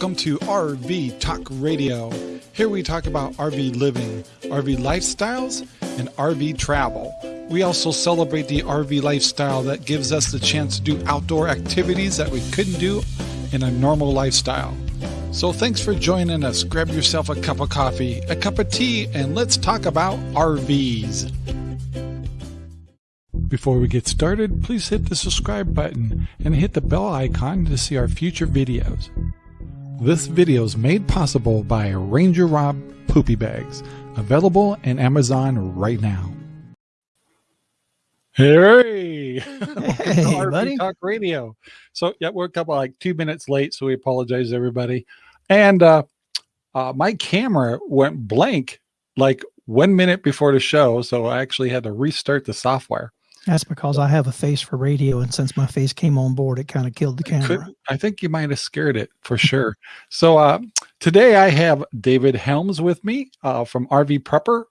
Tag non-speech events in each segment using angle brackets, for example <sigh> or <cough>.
Welcome to RV Talk Radio. Here we talk about RV living, RV lifestyles, and RV travel. We also celebrate the RV lifestyle that gives us the chance to do outdoor activities that we couldn't do in a normal lifestyle. So thanks for joining us. Grab yourself a cup of coffee, a cup of tea, and let's talk about RVs. Before we get started, please hit the subscribe button and hit the bell icon to see our future videos. This video is made possible by Ranger Rob Poopy Bags, available in Amazon right now. Hey, hey <laughs> buddy. Talk Radio. So yeah, we're a couple like two minutes late, so we apologize everybody. And uh, uh, my camera went blank like one minute before the show, so I actually had to restart the software. That's because I have a face for radio, and since my face came on board, it kind of killed the camera. Could, I think you might have scared it for <laughs> sure. so uh, today I have David Helms with me uh, from RV Prepper,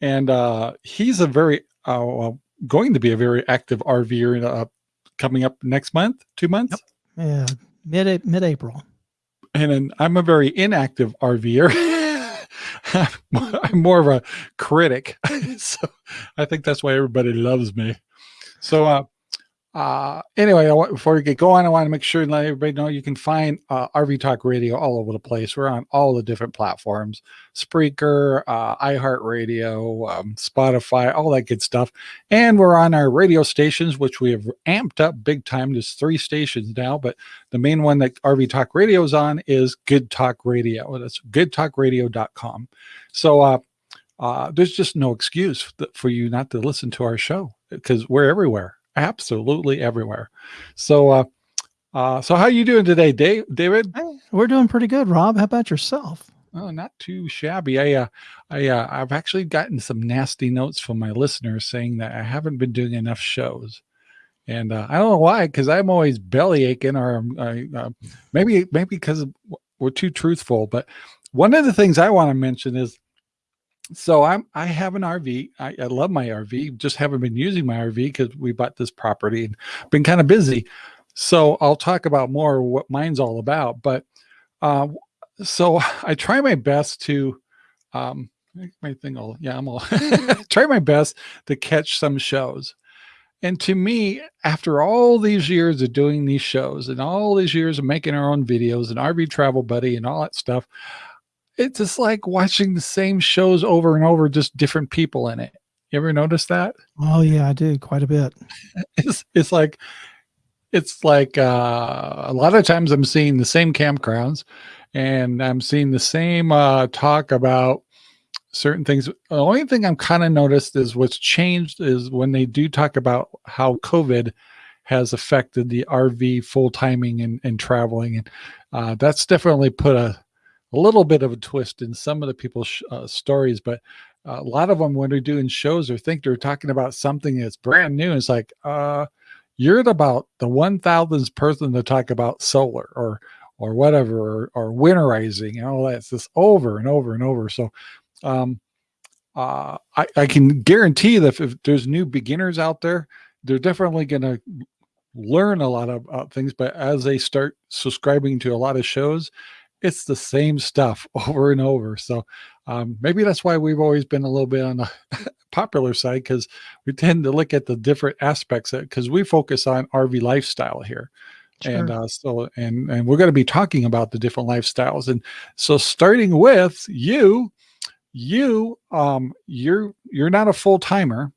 and uh, he's a very uh, going to be a very active RVer uh, coming up next month, two months. Yep. Yeah, mid mid April. And then I'm a very inactive RVer. <laughs> <laughs> I'm more of a critic. <laughs> so I think that's why everybody loves me. So, uh, uh, anyway, want, before we get going, I want to make sure and let everybody know you can find uh, RV Talk Radio all over the place. We're on all the different platforms, Spreaker, uh, iHeartRadio, um, Spotify, all that good stuff. And we're on our radio stations, which we have amped up big time. There's three stations now, but the main one that RV Talk Radio is on is Good Talk Radio. That's goodtalkradio.com. So, uh, uh, there's just no excuse for you not to listen to our show because we're everywhere absolutely everywhere. So, uh, uh, so how you doing today, Dave, David? Hey, we're doing pretty good, Rob. How about yourself? Oh, not too shabby. I, uh, I, uh, I've actually gotten some nasty notes from my listeners saying that I haven't been doing enough shows. And uh, I don't know why, because I'm always belly aching, or uh, maybe maybe because we're too truthful. But one of the things I want to mention is so I'm I have an RV. I, I, love my RV. Just haven't been using my RV because we bought this property and been kind of busy. So I'll talk about more what mine's all about. But uh, so <laughs> I try my best to um, my thing all yeah I'm all <laughs> <laughs> try my best to catch some shows. And to me, after all these years of doing these shows and all these years of making our own videos and RV Travel Buddy and all that stuff, it's just like watching the same shows over and over, just different people in it. You ever notice that? Oh yeah, I do quite a bit. <laughs> It's it's like it's like uh, a lot of times I'm seeing the same campgrounds and I'm seeing the same uh, talk about certain things. The only thing I'm kind of noticed is what's changed is when they do talk about how COVID has affected the RV full timing and, and traveling. And uh, that's definitely put a a little bit of a twist in some of the people's uh, stories, but a lot of them when they're doing shows or think they're talking about something that's brand new, it's like, uh, you're about the one thousandth person to talk about solar or or whatever or, or winterizing and all that. It's just over and over and over. So um, uh, I, I can guarantee that if, if there's new beginners out there, they're definitely going to learn a lot of uh, things. But as they start subscribing to a lot of shows, it's the same stuff <laughs> over and over. So um, maybe that's why we've always been a little bit on the <laughs> popular side because we tend to look at the different aspects because we focus on RV lifestyle here. Sure. And uh, so, and and we're going to be talking about the different lifestyles. And so, starting with you, you, um, you're you're not a full timer.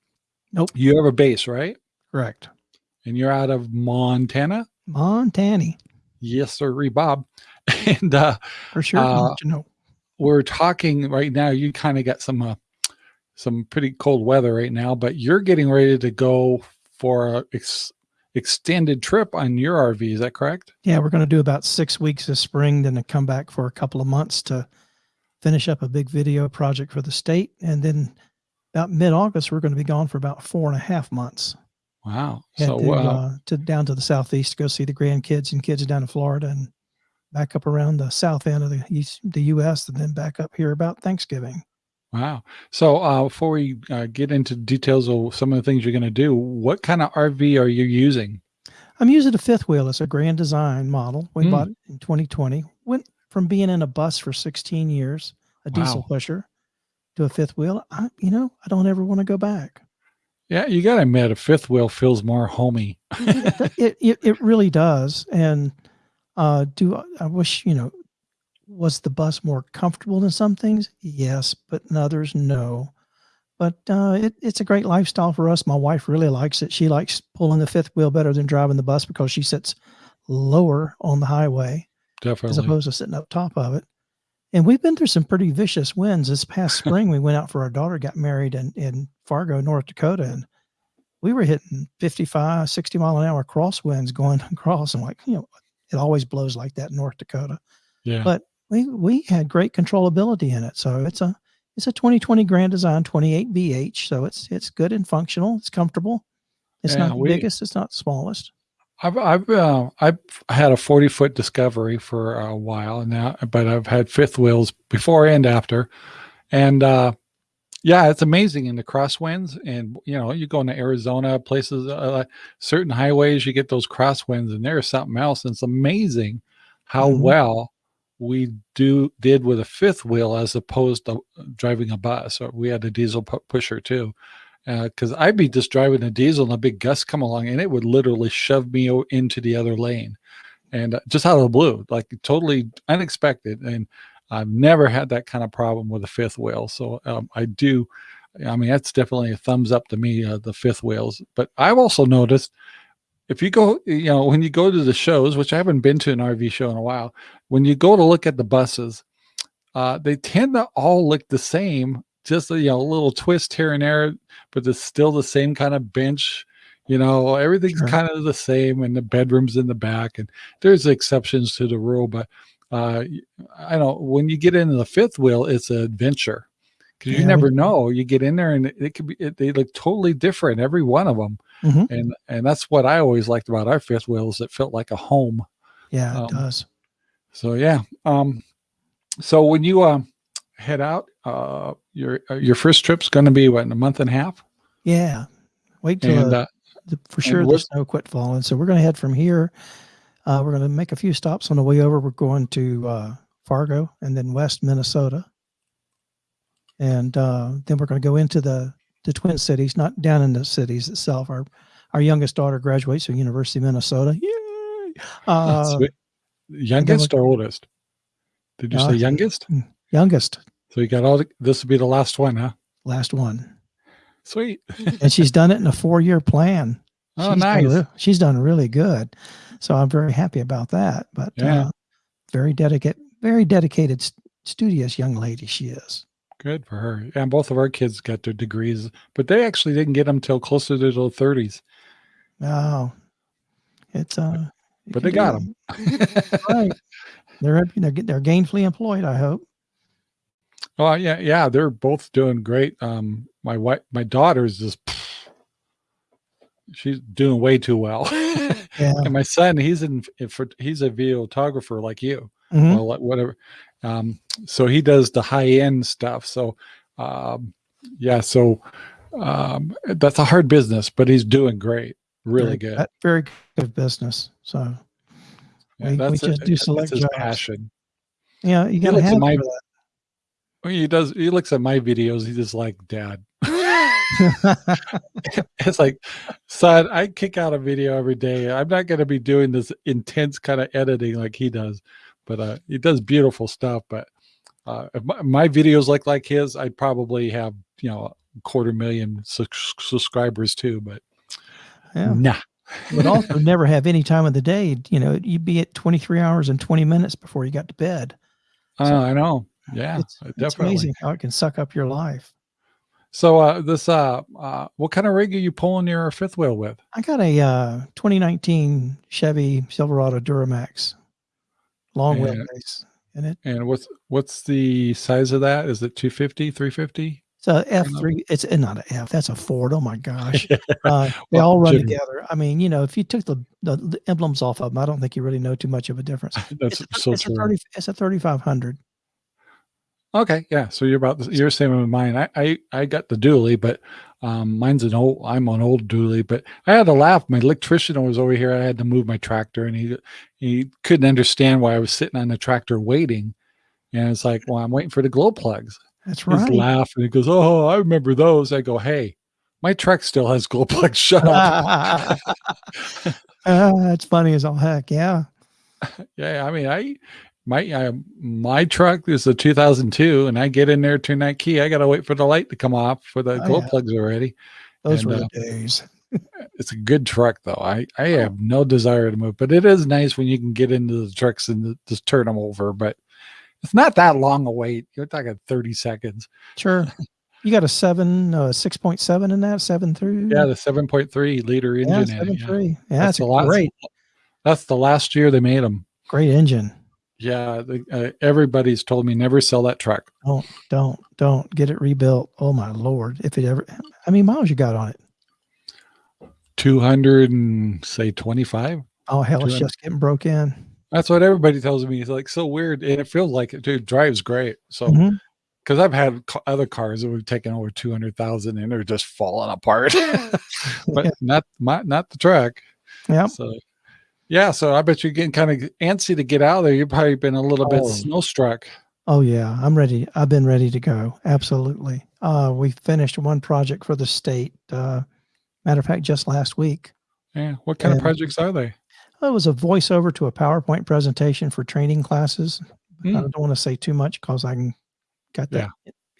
Nope. You have a base, right? Correct. And you're out of Montana. Montana. Yes, sir, Bob. <laughs> and uh, for sure, uh, you know, we're talking right now. You kind of got some uh, some pretty cold weather right now, but you're getting ready to go for a ex extended trip on your RV. Is that correct? Yeah, we're going to do about six weeks this spring, then to come back for a couple of months to finish up a big video project for the state, and then about mid-August we're going to be gone for about four and a half months. Wow! Head so to, uh, uh, to down to the southeast to go see the grandkids and kids down in Florida, and back up around the south end of the east, the U.S. and then back up here about Thanksgiving. Wow. So uh, before we uh, get into details of some of the things you're going to do, what kind of RV are you using? I'm using a fifth wheel. It's a Grand Design model. We mm. bought it in 2020. Went from being in a bus for 16 years, a diesel pusher, to a fifth wheel. I, you know, I don't ever want to go back. Yeah, you got to admit, a fifth wheel feels more homey. it, it it really does. And uh, do I- wish you know was the bus more comfortable in some things? Yes, but in others, no. But uh, it, it's a great lifestyle for us. My wife really likes it. She likes pulling the fifth wheel better than driving the bus because she sits lower on the highway as opposed to sitting up top of it. And we've been through some pretty vicious winds. This past <laughs> spring, we went out for our daughter got married in, in Fargo, North Dakota, and we were hitting 55, 60 mile an hour crosswinds going <laughs> across. And like, you know, it always blows like that in North Dakota. Yeah. But we we had great controllability in it. So it's a it's a 2020 Grand Design 28 BH. So it's it's good and functional. It's comfortable. It's Yeah, not the we- biggest. It's not the smallest. I've I've uh, I've had a forty foot Discovery for a while now, but I've had fifth wheels before and after, and uh, yeah, it's amazing in the crosswinds. And you know, you go into Arizona, places, uh, certain highways, you get those crosswinds, and there's something else. And it's amazing how Mhm. well we do did with a fifth wheel as opposed to driving a bus. Or we had a diesel pu- pusher too because I'd be just driving a diesel and a big gust come along and it would literally shove me into the other lane and uh, just out of the blue, like totally unexpected. And I've never had that kind of problem with a fifth wheel. So um, I do, I mean, that's definitely a thumbs up to me, uh, the fifth wheels. But I've also noticed if you go, you know, when you go to the shows, which I haven't been to an RV show in a while, when you go to look at the buses, uh, they tend to all look the same, just a, you know, a little twist here and there, but it's still the same kind of bench. You know, everything's Sure. kind of the same, and the bedrooms in the back, and there's exceptions to the rule. But uh, I know when you get into the fifth wheel, it's an adventure because you we- never know. You get in there, and it, could be it, they look totally different, every one of them, Mhm. and and that's what I always liked about our fifth wheels. It felt like a home. Yeah, Um, it does. So yeah. Um, so when you uh, head out, uh, your uh, your first trip's going to be what in a month and a half, Yeah. Wait till and the, uh, the, for sure the snow quit falling. So we're going to head from here. Uh, we're going to make a few stops on the way over. We're going to uh, Fargo and then West Minnesota, and uh, then we're going to go into the the Twin Cities, not down in the cities itself. Our our youngest daughter graduates from University of Minnesota. Yay! Uh, youngest or oldest? Did you uh, say youngest? youngest, So you got all. The, this will be the last one, huh? last one, Sweet. and she's done it in a four year plan. <laughs> Oh, she's nice. re- she's done really good. So I'm very happy about that. But Yeah. uh, very dedicated, very dedicated, st- studious young lady she is. Good for her. And both of our kids got their degrees, but they actually didn't get them till closer to their thirties. Oh, it's uh, But they got them. <laughs> right. They're they're they're gainfully employed. I hope. Oh yeah, yeah, they're both doing great. Um, my wife, my daughter's just, she's doing way too well. <laughs> Yeah. and my son, he's in, in for, he's a videographer like you, Mhm. well, like whatever. Um, so he does the high end stuff. So, um, yeah, so um, that's a hard business, but he's doing great, really very, good. that- Very good business. So Yeah, we- we that's just it. do That's select his jobs. passion. yeah, you got to looks have my- for that. When he does, he looks at my videos. He's just like, Dad. <laughs> it's like, son, I kick out a video every day. I'm not going to be doing this intense kind of editing like he does, but uh, he does beautiful stuff. But uh, if my, my videos look like his, I'd probably have you know a quarter million su- subscribers too. But yeah. nah, But also <laughs> never have any time of the day. You know, you'd be at 23 hours and 20 minutes before you got to bed. Uh, I know. Yeah, it's, uh, it's amazing how it can suck up your life. So uh, this uh, uh, what kind of rig are you pulling your fifth wheel with? I got a uh, 2019 Chevy Silverado Duramax long Yeah. wheelbase, and it, And what's what's the size of that? Is it 250, 350? it's a F3. It's uh, not an F. That's a Ford. Oh my gosh. <laughs> Uh, they Well, all run together. I mean, you know, if you took the, the, the emblems off of them, I don't think you really know too much of a difference. <laughs> That's It's, a, so it's, a 30, it's a 3500. Okay, yeah. So you're about the, you're the same with mine. I, I I got the dually, but Um, mine's an old, I'm an old dually, but I had to laugh. My electrician was over here. I had to move my tractor and he, he couldn't understand why I was sitting on the tractor waiting. And it's like, well, I'm waiting for the glow plugs. That's right. He's laughing. He goes, Oh, I remember those. I go, Hey, my truck still has glow plugs. <laughs> Shut up. <laughs> Ah, that's funny as all heck. Yeah. <laughs> yeah. I mean, I, my, uh, my truck is a 2002 and I get in there, turn that key. I got to wait for the light to come off for the Oh, glow yeah. plugs already. Those And, were uh, days. <laughs> it's a good truck though. I I Oh. have no desire to move, but it is nice when you can get into the trucks and just turn them over. But it's not that long a wait. You're talking 30 seconds. Sure. You got a seven, uh, 6.7 in that, seven through? Yeah, the 7.3 liter yeah, engine. in seven it, yeah. three. Yeah, That's the last- great, That's the last year they made them. great engine. Yeah, the, uh, everybody's told me never sell that truck. Don't, don't, don't get it rebuilt. Oh my lord! If it ever, I mean, miles you got on it? 200 and say 25. Oh hell, it's just getting broke in. That's what everybody tells me. It's like so weird, and it feels like it. Dude, drives great. So because I've had other cars that we've taken over 200,000 and they're just falling apart. <laughs> <laughs> but Yeah. not my not the truck. Yeah. So yeah, so I bet you're getting kind of antsy to get out of there. You've probably been a little bit Oh. snow struck. Oh yeah, I'm ready. I've been ready to go. Absolutely. Uh, we finished one project for the state. Uh, matter of fact, just last week. Yeah. What kind And- of projects are they? It was a voiceover to a PowerPoint presentation for training classes. I Hmm. don't want to say too much because I can got that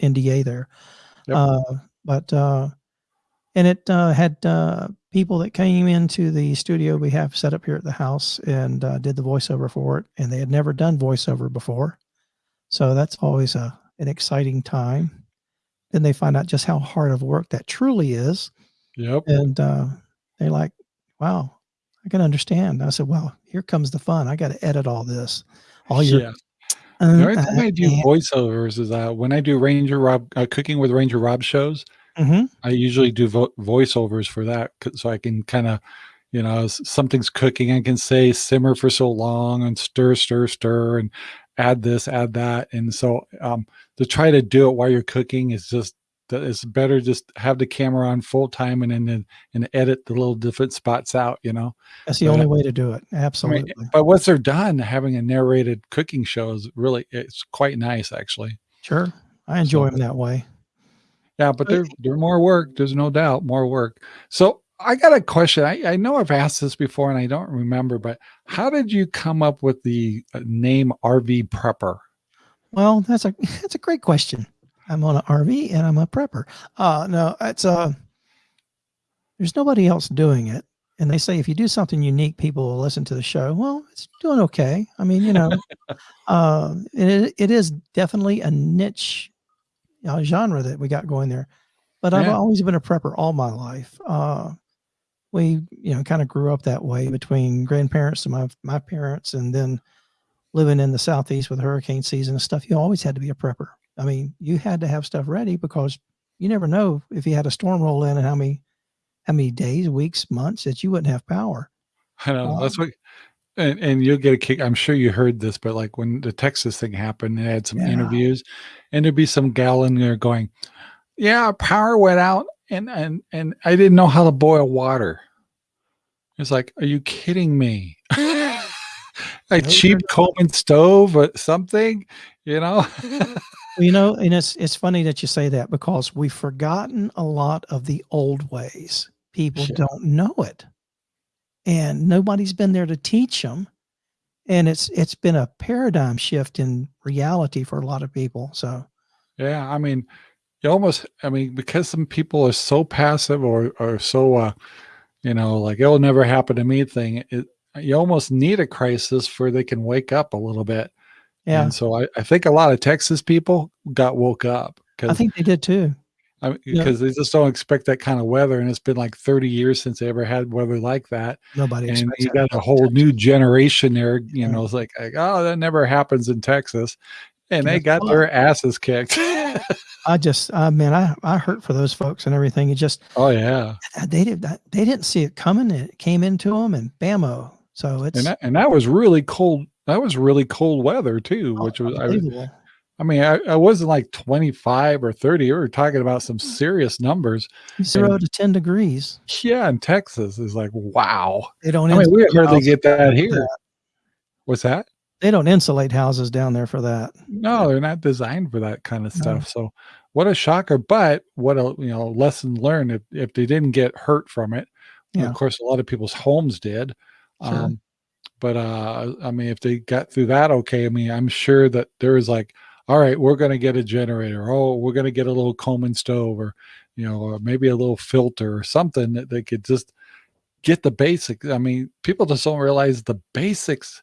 NDA there. Yep. Uh, but uh, and it uh, had uh, people that came into the studio we have set up here at the house and uh, did the voiceover for it, and they had never done voiceover before, so that's always a an exciting time. Then they find out just how hard of work that truly is, Yep. and uh, they're like, "Wow, I can understand." I said, "Well, here comes the fun. I got to edit all this, all your." yeah. uh, The only time I do voiceovers is uh, when I do Ranger Rob uh, cooking with Ranger Rob shows. Mhm. I usually do vo- voiceovers for that so I can kind of, you know, something's cooking. I can say simmer for so long and stir, stir, stir, and add this, add that. And so um, to try to do it while you're cooking is just it's better just have the camera on full time and then and, and edit the little different spots out. You know, That's the But, only uh, way to do it. I mean, Absolutely. but once they're done, having a narrated cooking show is really it's quite nice actually. Sure. I enjoy So- them that way. Yeah, but But- they're they're more work. There's no doubt more work. So I got a question. I, I know I've asked this before and I don't remember, but how did you come up with the uh, name RV Prepper? Well, that's a <laughs> that's a great question. I'm on an RV and I'm a prepper. Uh no, it's uh there's nobody else doing it. And they say if you do something unique, people will listen to the show. Well, it's doing okay. I mean, you know, <laughs> uh, it, it is definitely a niche uh, genre that we got going there. But I've always been a prepper all my life. Uh, we, you know, kind of grew up that way between grandparents and my my parents, and then living in the southeast with hurricane season and stuff. You always had to be a prepper. I mean, you had to have stuff ready because you never know if you had a storm roll in and how many how many days, weeks, months that you wouldn't have power. I know that's Um, what, and, and you'll get a kick. I'm sure you heard this, but like when the Texas thing happened, they had some Yeah. interviews, and there'd be some gal in there going, "Yeah, power went out, and and and I didn't know how to boil water." It's like, are you kidding me? <laughs> <laughs> a No, cheap they're Coleman stove or something, you know? <laughs> You know, and it's it's funny that you say that because we've forgotten a lot of the old ways. People Yeah. don't know it, and nobody's been there to teach them. And it's it's been a paradigm shift in reality for a lot of people. So Yeah, I mean, you almost, I mean, because some people are so passive or or so, uh, you know, like it'll never happen to me thing. It, you almost need a crisis for they can wake up a little bit. yeah, And so I, I think a lot of Texas people got woke up because I think they did too. I mean, yeah. because they just don't expect that kind of weather, and it's been like 30 years since they ever had weather like that. Nobody And you got a whole new generation there. You Yeah. know, it's like, like, oh, that never happens in Texas, and they got their asses kicked. <laughs> <laughs> I just, uh, I mean, I I hurt for those folks and everything. It just oh yeah. <sighs> they did that. They didn't see it coming. It came into them and bammo. So it's and that, and that was really cold. That was really cold weather too, oh, which was I. I mean, I, I wasn't like 25 or 30. We were talking about some serious numbers. Zero to 10 degrees. Yeah, in Texas is like, wow. They don't I mean, we hardly get that here. that. What's that? They don't insulate houses down there for that. No, they're not designed for that kind of No. stuff. So what a shocker. But what a you know lesson learned if, if they didn't get hurt from it. Yeah. Of course, a lot of people's homes did. Sure. Um, but uh, I mean, if they got through that okay, I mean, I'm sure that there is like, all right, we're going to get a generator. Oh, we're going to get a little Coleman stove, or you know, or maybe a little filter or something that they could just get the basics. I mean, people just don't realize the basics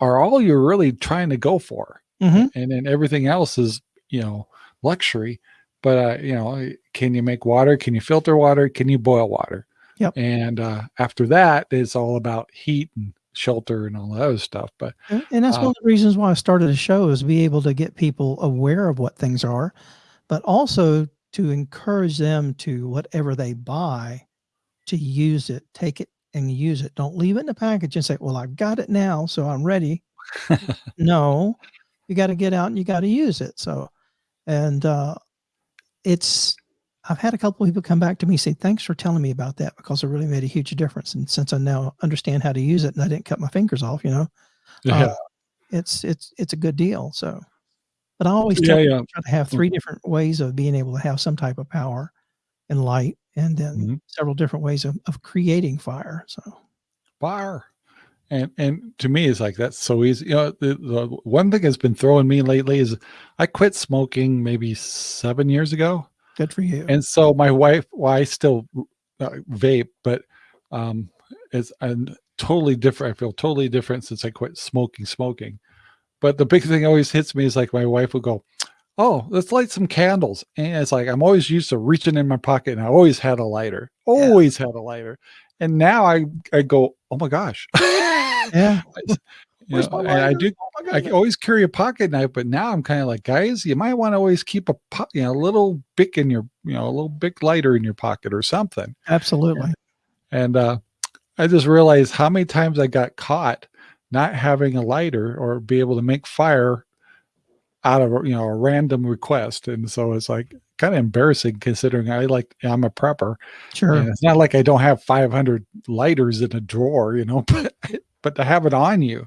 are all you're really trying to go for hmm and then everything else is you know luxury but uh you know can you make water can you filter water can you boil water Yep. and uh after that it's all about heat and shelter and all that other stuff but And and that's Uh, one of the reasons why I started the show is to be able to get people aware of what things are, but also to encourage them to whatever they buy to use it, take it and use it. Don't leave it in the package and say, well, I've got it now, so I'm ready. <laughs> no, you got to get out and you got to use it. So, and uh, it's, I've had a couple people come back to me say, thanks for telling me about that because it really made a huge difference. And since I now understand how to use it and I didn't cut my fingers off, you know, yeah uh, it's it's it's a good deal. So, but I always try, yeah yeah try to have three different ways of being able to have some type of power and light, and then Mhm. several different ways of, of creating fire. So, fire and and to me it's like that's so easy you know the, the one thing that's been throwing me lately is i quit smoking maybe seven years ago good for you. and so my wife well i still uh, vape but um it's and totally different i feel totally different since i quit smoking smoking. But the big thing always hits me is like my wife will go oh let's light some candles. And it's like i'm always used to reaching in my pocket and i always had a lighter always had a lighter. And now i i go oh my gosh. <laughs> <laughs> Yeah. You know, and i do Oh I always carry a pocket knife, but now I'm kind of like, guys, you might want to always keep a po- you know, a little bic in your, you know, a little Bic lighter in your pocket or something. Absolutely. And uh, I just realized how many times I got caught not having a lighter or be able to make fire out of a, you know a random request. And so it's like kind of embarrassing considering I like I'm a prepper. Sure. And it's not like I don't have 500 lighters in a drawer, you know, <laughs> but but to have it on you,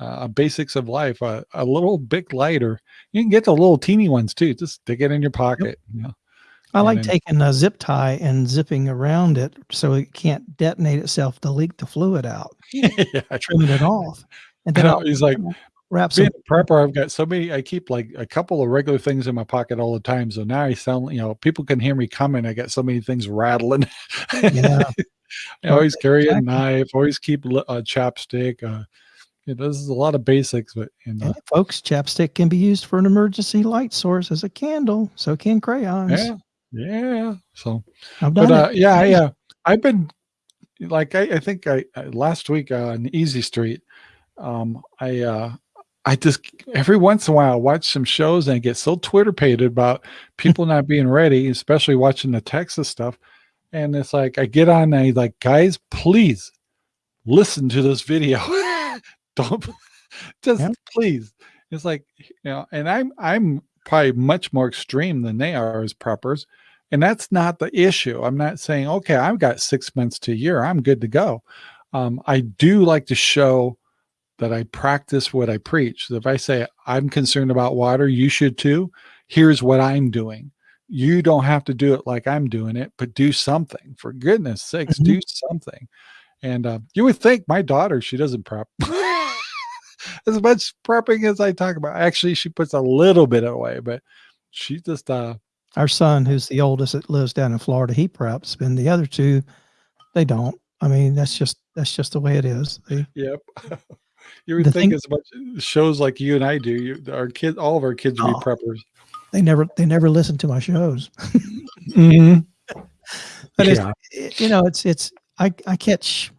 uh, basics of life, uh, a little Bic lighter. You can get the little teeny ones too. Just stick it in your pocket. You know? I and like then- taking a zip tie and zipping around it so it can't detonate itself to leak the fluid out, <laughs> yeah, I trimming it off. And <laughs> then he's like wrap some being a prepper. I've got so many. I keep like a couple of regular things in my pocket all the time. So now I sound, you know, people can hear me coming. I got so many things rattling. Yeah. <laughs> I always carry a knife. Always keep a chapstick. Uh, this is a lot of basics, but you know, And folks, chapstick can be used for an emergency light source as a candle. So can crayons. yeah, yeah. So I've done but uh, it. yeah, I, uh, I've been like I, I think I, I last week uh, on Easy Street, um, I uh, I just every once in a while I watch some shows and I get so Twitter pated about <laughs> people not being ready, especially watching the Texas stuff. And it's like I get on and I like, guys, please listen to this video. <laughs> Don't <laughs> just Yeah. please. It's like you know, and I'm I'm probably much more extreme than they are as preppers. And that's not the issue. I'm not saying, okay, I've got six months to a year. I'm good to go. Um, I do like to show that I practice what I preach. So if I say I'm concerned about water, you should too. Here's what I'm doing. You don't have to do it like I'm doing it, but do something. For goodness sakes, Mhm. do something. And uh, you would think my daughter, she doesn't prep <laughs> as much prepping as I talk about. Actually, she puts a little bit away, but she just uh Our son, who's the oldest that lives down in Florida, he preps, and the other two, they don't. I mean, that's just that's just the way it is. They, Yep. <laughs> you would think thing- as much shows like you and I do, you, our kids, all of our kids would Oh. be preppers. they never they never listen to my shows. Mm-hmm. <laughs> But Yeah. it- you know, it's it's I I catch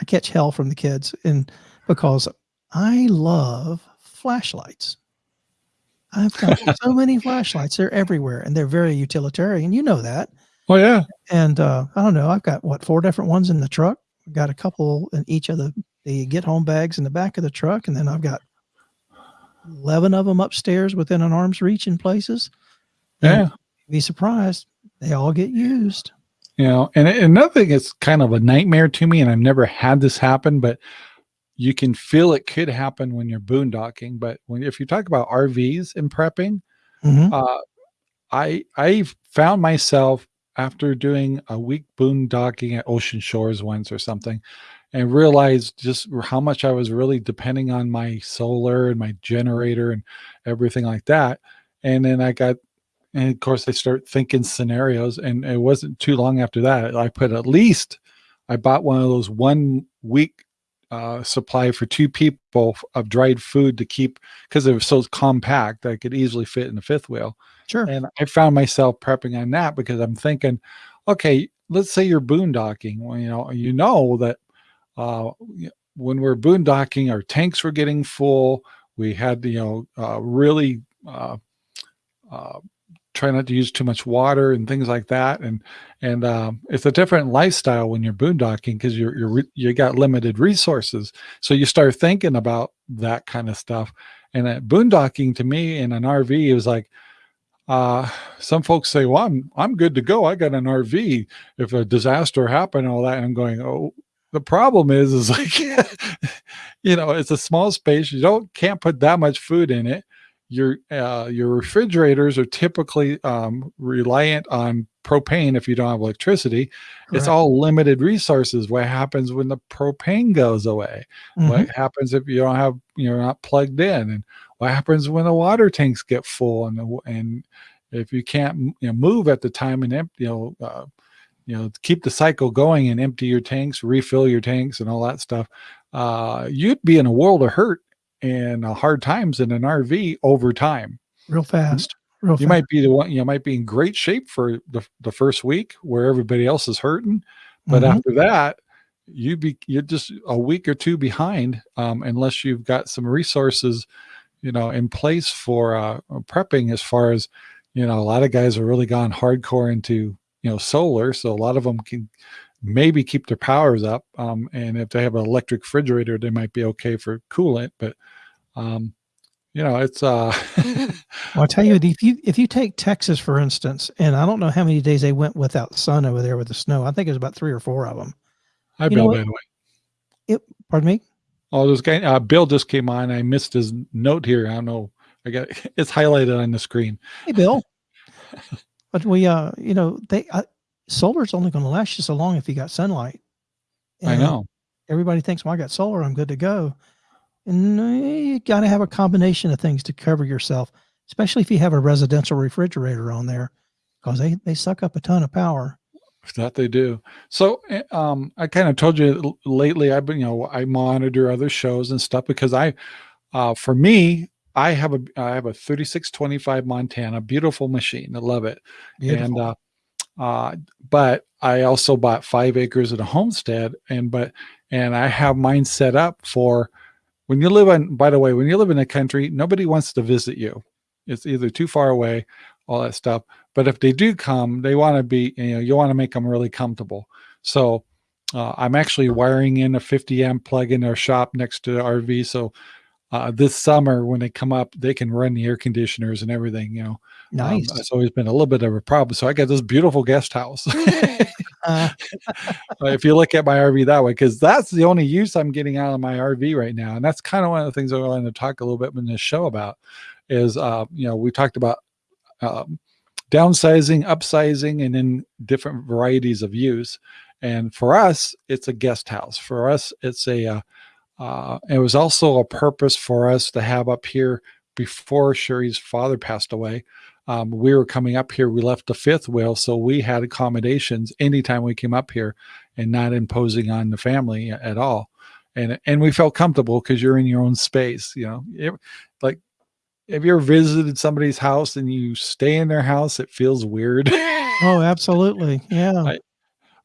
I catch hell from the kids, and because I love flashlights. I've got <laughs> so many flashlights; they're everywhere, and they're very utilitarian. You know that. Oh yeah. And uh, I don't know. I've got what four different ones in the truck. I've got a couple in each of the the get home bags in the back of the truck, and then I've got 11 of them upstairs within an arm's reach in places. Yeah. Be surprised. They all get used. You know, and another thing is kind of a nightmare to me, and I've never had this happen, but you can feel it could happen when you're boondocking. But when if you talk about RVs and prepping, Mhm. uh, I I found myself after doing a week boondocking at Ocean Shores once or something, and realized just how much I was really depending on my solar and my generator and everything like that. And then I got, and of course, I start thinking scenarios, and it wasn't too long after that I put at least I bought one of those one week uh, supply for two people of dried food to keep because it was so compact I could easily fit in the fifth wheel. Sure. And I found myself prepping on that because I'm thinking, okay, let's say you're boondocking. Well, you know, you know that uh, when we're boondocking, our tanks were getting full. We had, you know, uh, really uh, uh, try not to use too much water and things like that. And and um, it's a different lifestyle when you're boondocking because you're you're re- you got limited resources. So you start thinking about that kind of stuff. And uh, boondocking to me in an RV is like uh, some folks say, "Well, I'm I'm good to go. I got an RV. If a disaster happened, all that." I'm going, "Oh, the problem is, is like, <laughs> you know, it's a small space. You don't can't put that much food in it. Your uh, your refrigerators are typically um, reliant on propane if you don't have electricity. It's all limited resources. What happens when the propane goes away? Mhm. What happens if you don't have you're not plugged in? And what happens when the water tanks get full and and if you can't you know, move at the time and empty, you know, uh, you know, keep the cycle going and empty your tanks, refill your tanks, and all that stuff, uh, you'd be in a world of hurt and uh, hard times in an RV over time. Real fast. Real You fast. might be the one, you might be in great shape for the, the first week where everybody else is hurting, but Mhm. after that, you be you're just a week or two behind um, unless you've got some resources, you know, in place for uh, prepping. As far as you know, a lot of guys are really gone hardcore into you know solar, so a lot of them can maybe keep their powers up. Um, and if they have an electric refrigerator, they might be okay for coolant. But um, you know, it's uh, <laughs> <laughs> I'll tell you, if you if you take Texas for instance, and I don't know how many days they went without sun over there with the snow. I think it was about three or four of them. Hi, You Bill. By the way. Pardon me. Oh, this guy, uh, Bill just came on. I missed his note here. I don't know. I got <laughs> it's highlighted on the screen. Hey, Bill. but we, uh, you know, they uh, solar's only going to last you so long if you got sunlight. I know. Everybody thinks, "Well, I got solar, I'm good to go," and uh, you got to have a combination of things to cover yourself, especially if you have a residential refrigerator on there, because they they suck up a ton of power. That they do. So, eh, um, I kind of told you lately. I've been, you know, I monitor other shows and stuff because I, uh, for me, I have a I have a 3625 Montana, beautiful machine. I love it. And uh, uh, but I also bought five acres at a homestead, and but and I have mine set up for when you live in. By the way, when you live in a country, nobody wants to visit you. It's either too far away, all that stuff. But if they do come, they want to be. You know, you want to make them really comfortable. So uh, I'm actually wiring in a 50 amp plug in our shop next to the RV. So uh, this summer, when they come up, they can run the air conditioners and everything. You know, um, nice. it's always been a little bit of a problem. So I got this beautiful guest house. <laughs> Uh, <laughs> Uh, if you look at my RV that way, because that's the only use I'm getting out of my RV right now. And that's kind of one of the things I wanted to talk a little bit in this show about is, uh, you know, we talked about um, downsizing, upsizing, and then different varieties of use. And for us, it's a guest house. For us, it's a, uh, uh, it was also a purpose for us to have up here before Sherry's father passed away. Um, we were coming up here. We left the fifth wheel, so we had accommodations anytime we came up here, and not imposing on the family at all. And and we felt comfortable because you're in your own space. You know, It- like have you ever visited somebody's house and you stay in their house? It feels weird. <laughs> oh, absolutely. Yeah. <laughs> I-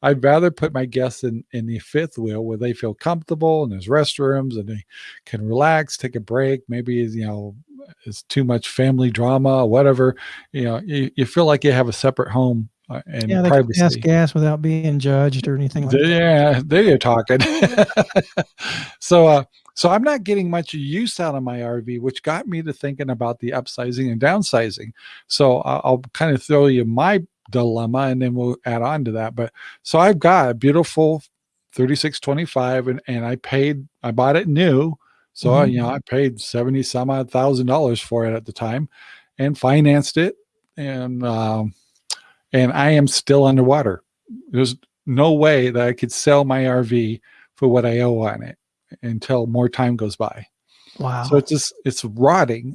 I'd rather put my guests in in the fifth wheel where they feel comfortable and there's restrooms and they can relax, take a break. Maybe you know it's too much family drama, or whatever. You know, you, you feel like you have a separate home uh, and yeah, they can privacy. pass gas without being judged or anything like that. Yeah, there you're talking. <laughs> so, uh, So I'm not getting much use out of my RV, which got me to thinking about the upsizing and downsizing. So I'll, I'll kind of throw you my dilemma and then we'll add on to that. But so I've got a beautiful 3625 and, and I paid, I bought it new. So, mm -hmm. you know, I paid 70 some odd thousand dollars for it at the time and financed it. And, um, and I am still underwater. There's no way that I could sell my RV for what I owe on it until more time goes by. Wow. So it's just, it's rotting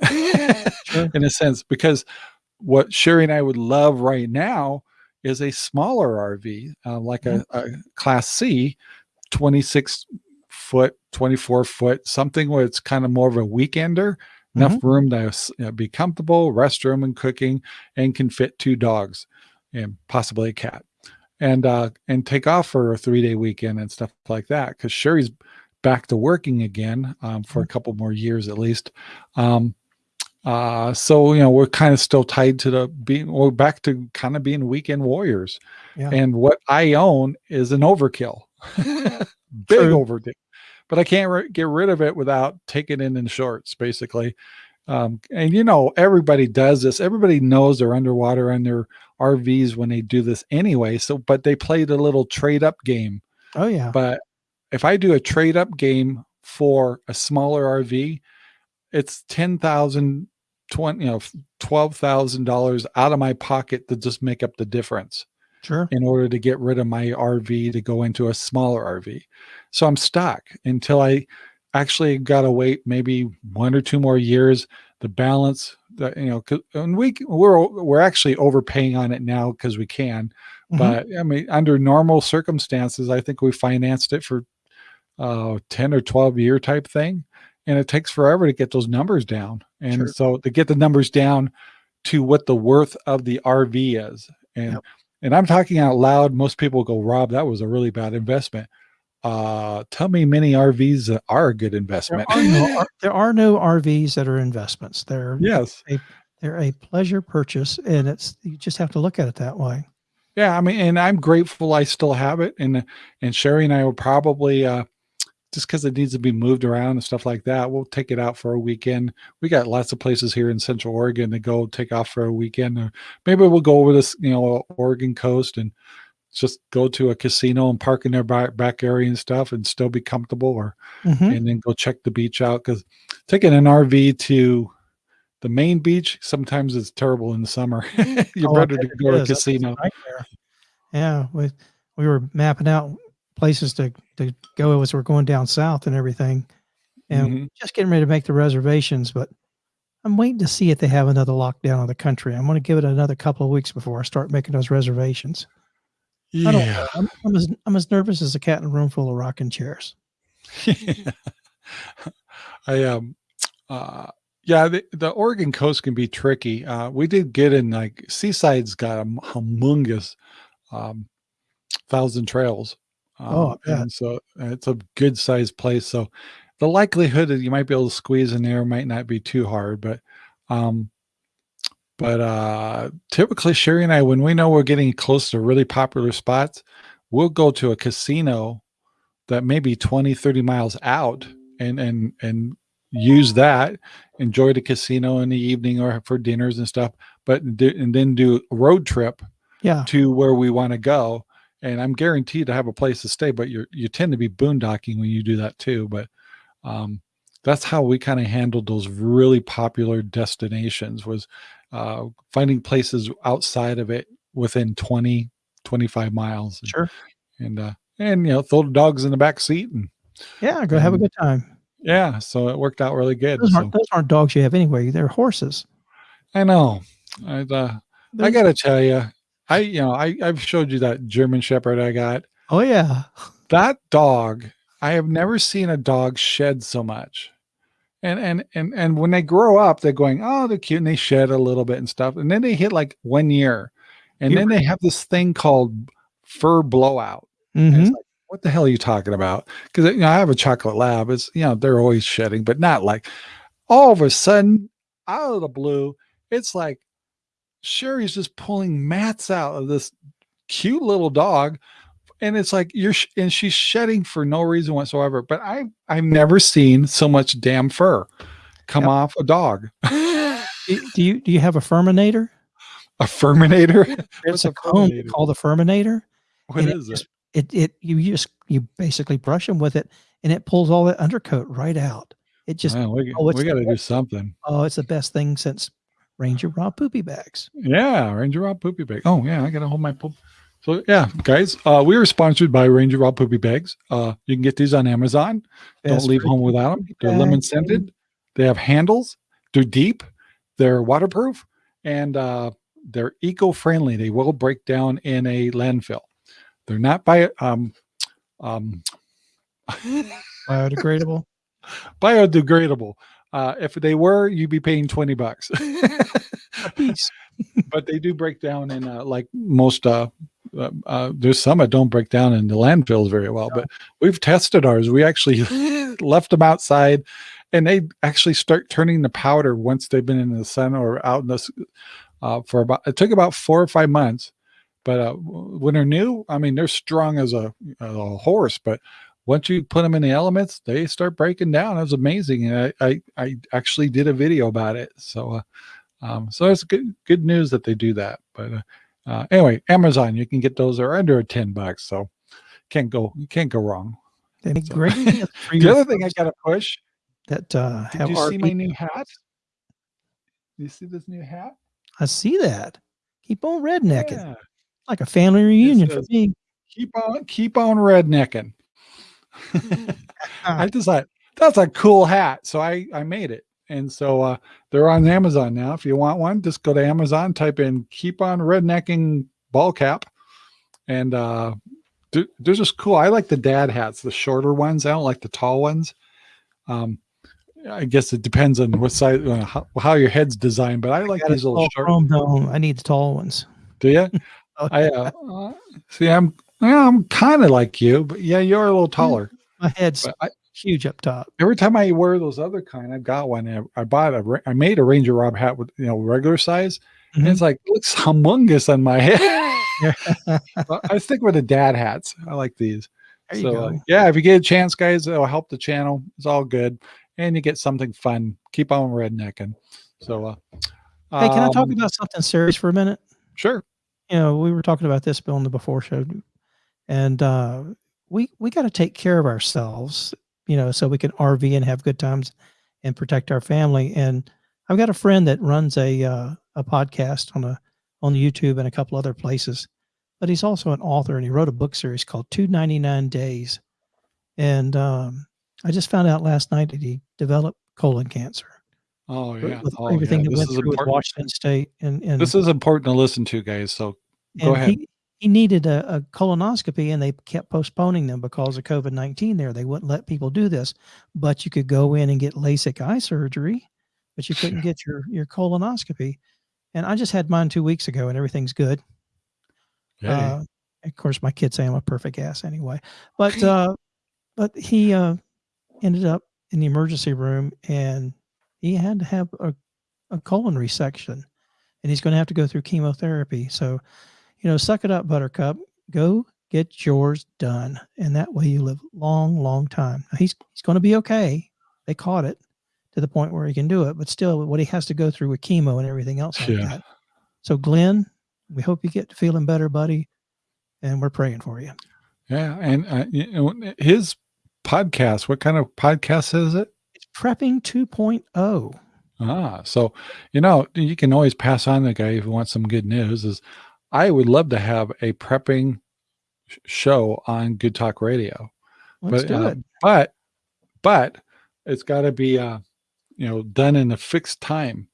sure. <laughs> <laughs> in a sense, because what Sherry and I would love right now is a smaller RV, uh, like mm -hmm. a, a, class C, 26 foot, 24 foot, something where it's kind of more of a weekender, enough mm -hmm. room to you know, be comfortable, restroom and cooking, and can fit two dogs and possibly a cat and uh and take off for a three day weekend and stuff like that because sherry's back to working again um, for a mm-hmm. couple more years at least um uh so you know we're kind of still tied to the being we're back to kind of being weekend warriors yeah. and what i own is an overkill <laughs> <laughs> big True. overkill but i can't get rid of it without taking it in shorts basically um, and you know, everybody does this. Everybody knows they're underwater on their RVs when they do this anyway. So, but they played a little trade up game. Oh yeah. But if I do a trade up game for a smaller RV, it's 10,000, 20, you know, $12,000 out of my pocket to just make up the difference. Sure. In order to get rid of my RV to go into a smaller RV. So I'm stuck until I actually got to wait maybe one or two more years. The balance that, you know, and we, we're, we're actually overpaying on it now because we can, mm -hmm. but I mean, under normal circumstances, I think we financed it for uh 10 or 12 year type thing. And it takes forever to get those numbers down. And sure. so to get the numbers down to what the worth of the RV is. And, yep. and I'm talking out loud. Most people go, Rob, that was a really bad investment uh tell me many rvs are a good investment <laughs> there are no, there are no rvs that are investments they're yes a, they're a pleasure purchase and it's you just have to look at it that way yeah i mean and i'm grateful i still have it and and sherry and i will probably uh just because it needs to be moved around and stuff like that we'll take it out for a weekend. We got lots of places here in central oregon to go take off for a weekend or maybe we'll go over this you know oregon coast and just go to a casino and park in their back, back area and stuff and still be comfortable or mm -hmm. and then go check the beach out because taking an rv to the main beach sometimes it's terrible in the summer. <laughs> You're oh, better to go to a casino. yeah we, we were mapping out places to, to go as we're going down south and everything and mm -hmm. just getting ready to make the reservations but I'm waiting to see if they have another lockdown of the country. I'm going to give it another couple of weeks before I start making those reservations. Yeah. I am I'm as, I'm as nervous as a cat in a room full of rocking chairs. <laughs> I, um, uh, yeah, the, the Oregon coast can be tricky. Uh, we did get in like Seaside's got a humongous, um, thousand trails. Um, oh, yeah. and so it's a good sized place. So the likelihood that you might be able to squeeze in there might not be too hard, but, um, but uh, typically, Sherry and I, when we know we're getting close to really popular spots, we'll go to a casino that may be 20, 30 miles out and and and use that, enjoy the casino in the evening or for dinners and stuff, but do, and then do a road trip yeah. to where we want to go. And I'm guaranteed to have a place to stay, but you you tend to be boondocking when you do that too. But um, that's how we kind of handled those really popular destinations was uh, finding places outside of it within 20, 25 miles. And, sure. And, uh, and, you know, throw the dogs in the back seat and yeah, go and, have a good time. Yeah. So it worked out really good. Those, so. aren't, those aren't dogs you have anyway. They're horses. I know. I, uh, I gotta tell you, I, you know, I, I've showed you that German Shepherd I got. Oh yeah. That dog, I have never seen a dog shed so much and and and and when they grow up they're going oh they're cute and they shed a little bit and stuff and then they hit like one year and then they have this thing called fur blowout mm -hmm. like, what the hell are you talking about because you know i have a chocolate lab it's you know they're always shedding but not like all of a sudden out of the blue it's like sherry's just pulling mats out of this cute little dog and it's like you're sh- and she's shedding for no reason whatsoever. But I I've never seen so much damn fur come Yep. off a dog. <laughs> Do you do you have a Furminator? a Furminator. It's <laughs> a a comb called a Furminator. What is it? just- It it you just you basically brush them with it, and it pulls all that undercoat right out. It just Man, we, oh, we got to do something. oh, it's the best thing since Ranger Rob poopy bags. Yeah, Ranger Rob Poopy Bag. Oh yeah, I gotta hold my poop. So yeah, guys, uh, we are sponsored by Ranger Rob Poopy Bags. Uh, you can get these on Amazon. Don't leave home without them. They're lemon scented. They have handles. They're deep. They're waterproof, and uh, they're eco-friendly. They will break down in a landfill. They're not by um, um, <laughs> biodegradable. biodegradable. Uh, if they were, you'd be paying twenty bucks. <laughs> <laughs> A piece. but they do break down in uh, like most uh, uh, uh there's some that don't break down in the landfills very well but we've tested ours we actually <laughs> left them outside and they actually start turning the powder once they've been in the sun or out in the uh, for about it took about four or five months but uh, when they're new i mean they're strong as a, a horse but once you put them in the elements they start breaking down it was amazing and i i, I actually did a video about it so uh, um, so it's good good news that they do that. But uh, uh, anyway, Amazon, you can get those. They're under ten bucks, so can't go you can't go wrong. So- great <laughs> The other thing I got to push. that uh, Did have you see my new hat? You see this new hat? I see that. Keep on rednecking Yeah. like a family reunion for me. Keep on keep on rednecking. <laughs> I <laughs> just thought that's a cool hat, so I I made it. And so uh, they're on Amazon now. If you want one, just go to Amazon, type in "keep on rednecking ball cap," and uh, they're, they're just cool. I like the dad hats, the shorter ones. I don't like the tall ones. Um, I guess it depends on what size, uh, how, how your head's designed, but I like a these little short. I need the tall ones. Do you? <laughs> Oh, I uh, uh, see. I'm yeah, I'm kind of like you, but yeah, you're a little taller. My head's I, huge up top. every time I wear those other kind, I've got one. I, I bought a, I made a Ranger Rob hat with you know regular size, and Mhm. it's like it looks humongous on my head. <laughs> I stick with the dad hats. I like these. There you so go. uh, yeah, if you get a chance, guys, it'll help the channel. It's all good, and you get something fun. Keep on rednecking. So, uh, hey, can I talk um, about something serious for a minute? Sure. you know, we were talking about this Bill in the before show, and uh, we we got to take care of ourselves, you know, so we can RV and have good times and protect our family. And I've got a friend that runs a uh, a podcast on a on YouTube and a couple other places, but he's also an author and he wrote a book series called Two Ninety Nine Days. And um, I just found out last night that he developed colon cancer Oh yeah. with Oh, everything yeah. that This went is through with. Washington State and and This is important to listen to, guys. So go ahead. He, he needed a, a colonoscopy and they kept postponing them because of COVID 19 there. They wouldn't let people do this, but you could go in and get LASIK eye surgery, but you couldn't get your, your colonoscopy. And I just had mine two weeks ago and everything's good. Yeah. Uh, of course, my kids say I'm a perfect ass anyway, but, <laughs> uh, but he, uh, ended up in the emergency room and he had to have a, a colon resection and he's going to have to go through chemotherapy. So, you know, suck it up, Buttercup. Go get yours done, and that way you live long, long time. Now, he's he's going to be okay. They caught it to the point where he can do it, but still, what he has to go through with chemo and everything else like Yeah. that. So, Glen, we hope you get feeling better, buddy, and we're praying for you. yeah. And uh, you know, his podcast. What kind of podcast is it? It's prepping 2.0. Ah, so you know you can always pass on the guy if you want some good news. Is I would love to have a prepping show on Good Talk Radio, Let's but do uh, it. but but it's got to be uh you know done in a fixed time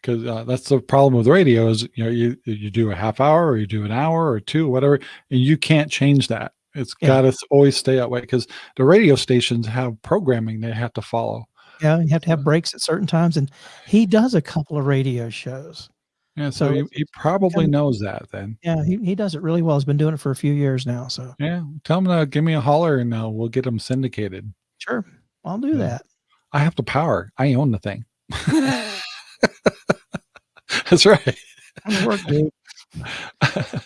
because uh, that's the problem with radio is you know you you do a half hour or you do an hour or two whatever and you can't change that. It's Yeah. got to always stay that way because the radio stations have programming they have to follow. Yeah, you have to have breaks at certain times, and he does a couple of radio shows. Yeah, so, So he, he probably kinda- knows that then. Yeah, he, he does it really well. He's been doing it for a few years now. So Yeah, tell him to give me a holler and uh, we'll get him syndicated. sure, I'll do Yeah. that. I have the power. I own the thing. <laughs> <laughs> That's right. Work, <laughs>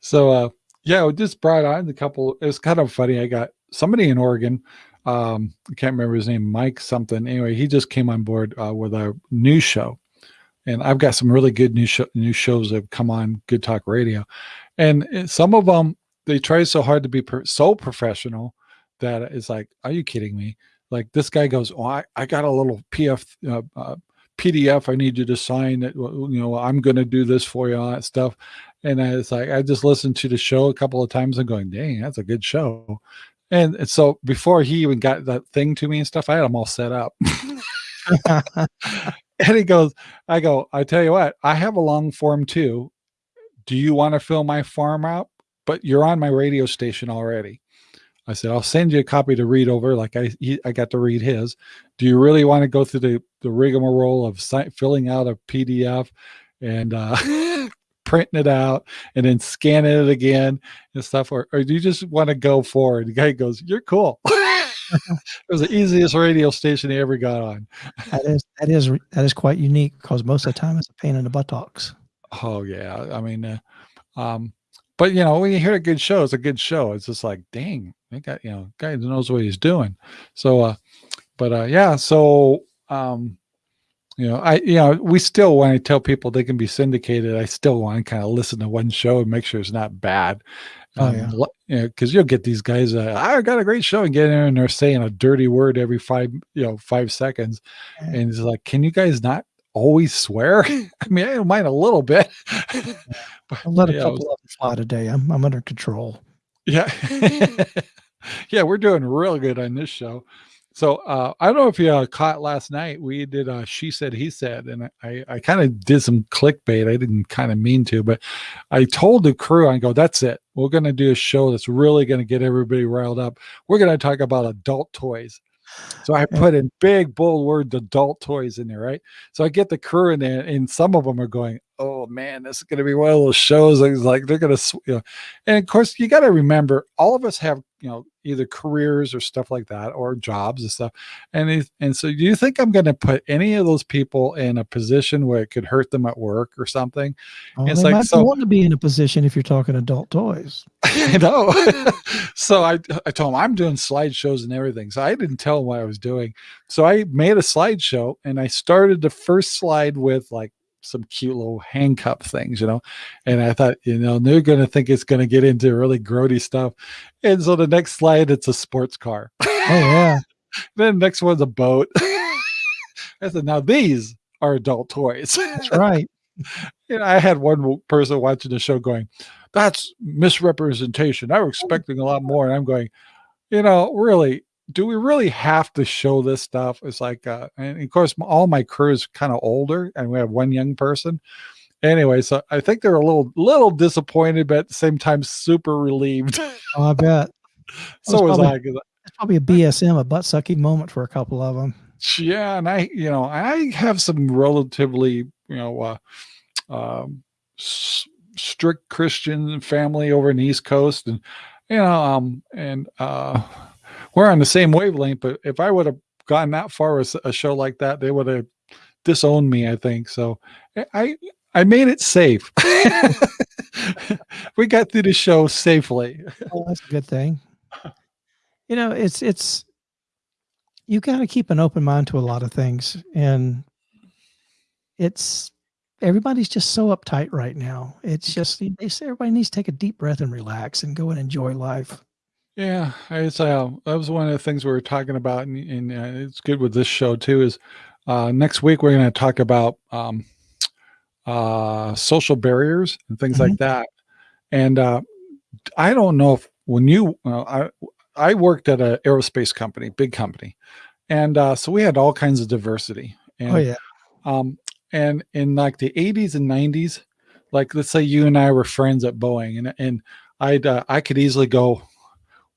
so uh Yeah, it just brought on a couple. It was kind of funny. I got somebody in Oregon. Um, I can't remember his name, Mike something. Anyway, he just came on board uh, with a news show, and I've got some really good new news shows that have come on Good Talk Radio, and some of them they try so hard to be so professional that it's like, are you kidding me? Like this guy goes, oh, I, I got a little PF uh, uh, PDF I need you to sign it. You know, I'm going to do this for you, all that stuff. And I, it's like, I just listened to the show a couple of times and going, dang, that's a good show. And so before he even got that thing to me and stuff, I had them all set up. <laughs> <laughs> and he goes, I go, I tell you what, I have a long form too. Do you want to fill my form out? But you're on my radio station already. I said, I'll send you a copy to read over. Like I, he, I got to read his. Do you really want to go through the, the rigmarole of filling out a PDF and uh, <laughs> <laughs> printing it out and then scanning it again and stuff? Or, or do you just want to go forward? The guy goes, You're cool. It was the easiest radio station he ever got on. that is that is that is quite unique because most of the time it's a pain in the buttocks. Oh yeah, I mean, uh, um, but you know, when you hear a good show, it's a good show. It's just like, dang, they got you know, guy knows what he's doing. So, uh, but uh, yeah, so um, you know, I you know, we still when I tell people they can be syndicated, I still want to kind of listen to one show and make sure it's not bad. Oh, Um, yeah. l- you know, because you'll get these guys. Uh, I got a great show, and get in there and they're saying a dirty word every five, you know, five seconds, Yeah. and it's like, can you guys not always swear? <laughs> I mean, I don't mind a little bit. <laughs> <laughs> but, I'll let a couple was- of them fly today. I'm I'm under control. yeah. yeah, we're doing real good on this show. So uh, I don't know if you uh, caught last night. We did uh, she said he said, and I I kind of did some clickbait. I didn't kind of mean to, but I told the crew, I go, that's it. We're going to do a show that's really going to get everybody riled up. We're going to talk about adult toys. So I put in big bold words adult toys in there, right? So I get the crew in there, and some of them are going, "Oh man, this is going to be one of those shows." It's like they're going to, you know. And of course, you got to remember, all of us have, you know, either careers or stuff like that, or jobs and stuff. And and so, do you think I'm going to put any of those people in a position where it could hurt them at work or something? Oh, It's like, so- want to be in a position if you're talking adult toys. <laughs> I know. <laughs> so I I told him I'm doing slideshows and everything. So I didn't tell him what I was doing. So I made a slideshow and I started the first slide with like some cute little handcuff things, you know. And I thought, you know, they're gonna think it's gonna get into really grody stuff. And so the next slide, it's a sports car. Oh yeah. <laughs> then the next one's a boat. <laughs> I said, now these are adult toys. That's right. <laughs> you know, I had one person watching the show going, "That's misrepresentation." I was oh. expecting a lot more, and I'm going, you know, really, do we really have to show this stuff? It's like, uh, and of course, all my crew is kind of older, and we have one young person. Anyway, so I think they're a little little disappointed, but at the same time, super relieved. <laughs> Oh, I bet. so was probably- I. 'cause It's probably a BSM, a butt sucking moment for a couple of them. yeah and i you know i have some relatively you know uh um s- strict christian family over in the east coast and you know um and uh we're on the same wavelength but if i would have gone that far with a show like that they would have disowned me i think so I- i i made it safe <laughs> <laughs> we got through the show safely <laughs> Oh, that's a good thing. You know, it's it's you got to keep an open mind to a lot of things, and it's everybody's just so uptight right now. It's just they say everybody needs to take a deep breath and relax and go and enjoy life. Yeah, it's uh, that was one of the things we were talking about, and, and uh, it's good with this show too. Is uh, next week we're going to talk about um, uh, social barriers and things like that. And uh, I don't know if when you, uh, I I worked at an aerospace company, big company, and uh, so we had all kinds of diversity. And, Oh yeah, um, and in like the 80s and 90s, like let's say you and I were friends at Boeing, and and I'd uh, I could easily go,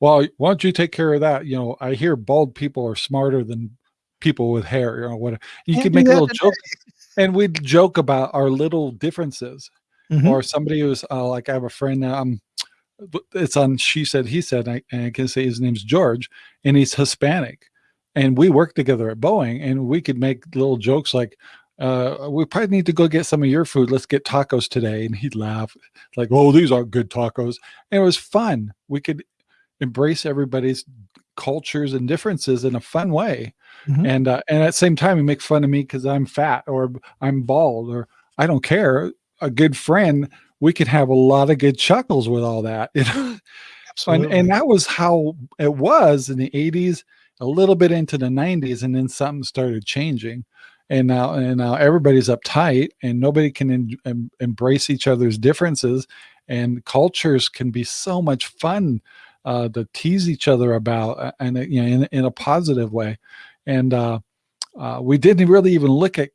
well, why don't you take care of that? You know, I hear bald people are smarter than people with hair. You know, what you Can't could make a little today. joke, and we'd joke about our little differences. Mhm. Or somebody who's uh, like, I have a friend. Um, it's on. She said, he said, I, and I can say his name's George, and he's Hispanic, and we work together at Boeing, and we could make little jokes like, uh, we probably need to go get some of your food. Let's get tacos today. And he'd laugh like, oh, these aren't good tacos. And it was fun. We could embrace everybody's cultures and differences in a fun way. Mm-hmm. And, uh, and at the same time, he make fun of me because I'm fat or I'm bald or I don't care. A good friend, we could have a lot of good chuckles with all that. <laughs> You know? and, and that was how it was in the 80s, a little bit into the 90s, and then something started changing and now and now everybody's uptight and nobody can em, embrace each other's differences and cultures can be so much fun uh, to tease each other about uh, and you know in, in a positive way and uh, uh, we didn't really even look at